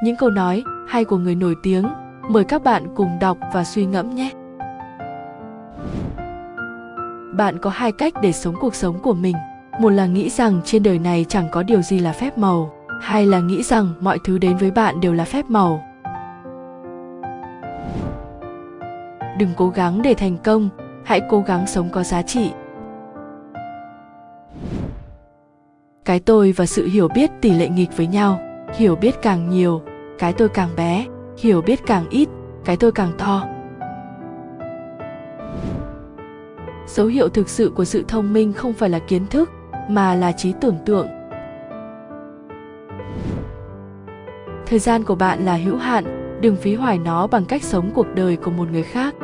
những câu nói hay của người nổi tiếng. Mời các bạn cùng đọc và suy ngẫm nhé. Bạn có hai cách để sống cuộc sống của mình. Một là nghĩ rằng trên đời này chẳng có điều gì là phép màu, hai là nghĩ rằng mọi thứ đến với bạn đều là phép màu. Đừng cố gắng để thành công, hãy cố gắng sống có giá trị. Cái tôi và sự hiểu biết tỷ lệ nghịch với nhau hiểu biết càng nhiều cái tôi càng bé, hiểu biết càng ít, cái tôi càng to. Dấu hiệu thực sự của sự thông minh không phải là kiến thức, mà là trí tưởng tượng. Thời gian của bạn là hữu hạn, đừng phí hoài nó bằng cách sống cuộc đời của một người khác.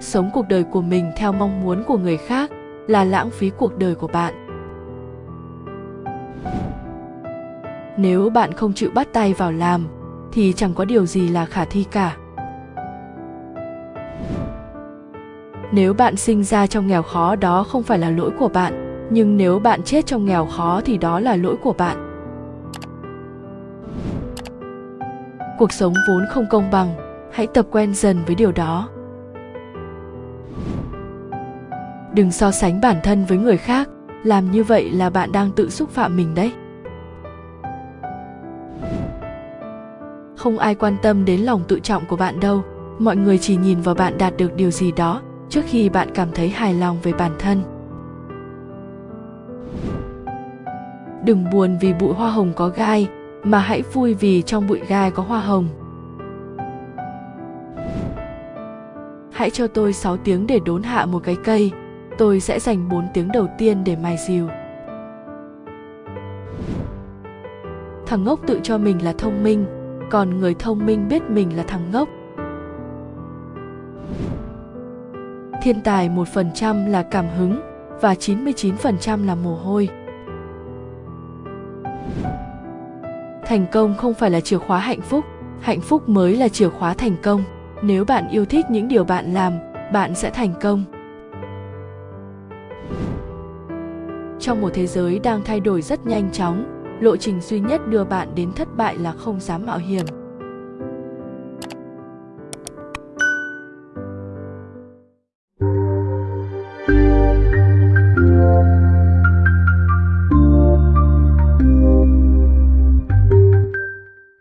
Sống cuộc đời của mình theo mong muốn của người khác là lãng phí cuộc đời của bạn. Nếu bạn không chịu bắt tay vào làm, thì chẳng có điều gì là khả thi cả. Nếu bạn sinh ra trong nghèo khó, đó không phải là lỗi của bạn, nhưng nếu bạn chết trong nghèo khó thì đó là lỗi của bạn. Cuộc sống vốn không công bằng, hãy tập quen dần với điều đó. Đừng so sánh bản thân với người khác, làm như vậy là bạn đang tự xúc phạm mình đấy. Không ai quan tâm đến lòng tự trọng của bạn đâu. Mọi người chỉ nhìn vào bạn đạt được điều gì đó trước khi bạn cảm thấy hài lòng về bản thân. Đừng buồn vì bụi hoa hồng có gai, mà hãy vui vì trong bụi gai có hoa hồng. Hãy cho tôi 6 tiếng để đốn hạ một cái cây. Tôi sẽ dành 4 tiếng đầu tiên để mài dìu. Thằng ngốc tự cho mình là thông minh còn người thông minh biết mình là thằng ngốc thiên tài 1% là cảm hứng và 99% là mồ hôi. Thành công không phải là chìa khóa hạnh phúc, hạnh phúc mới là chìa khóa thành công. Nếu bạn yêu thích những điều bạn làm, bạn sẽ thành công. Trong một thế giới đang thay đổi rất nhanh chóng, lộ trình duy nhất đưa bạn đến thất bại là không dám mạo hiểm.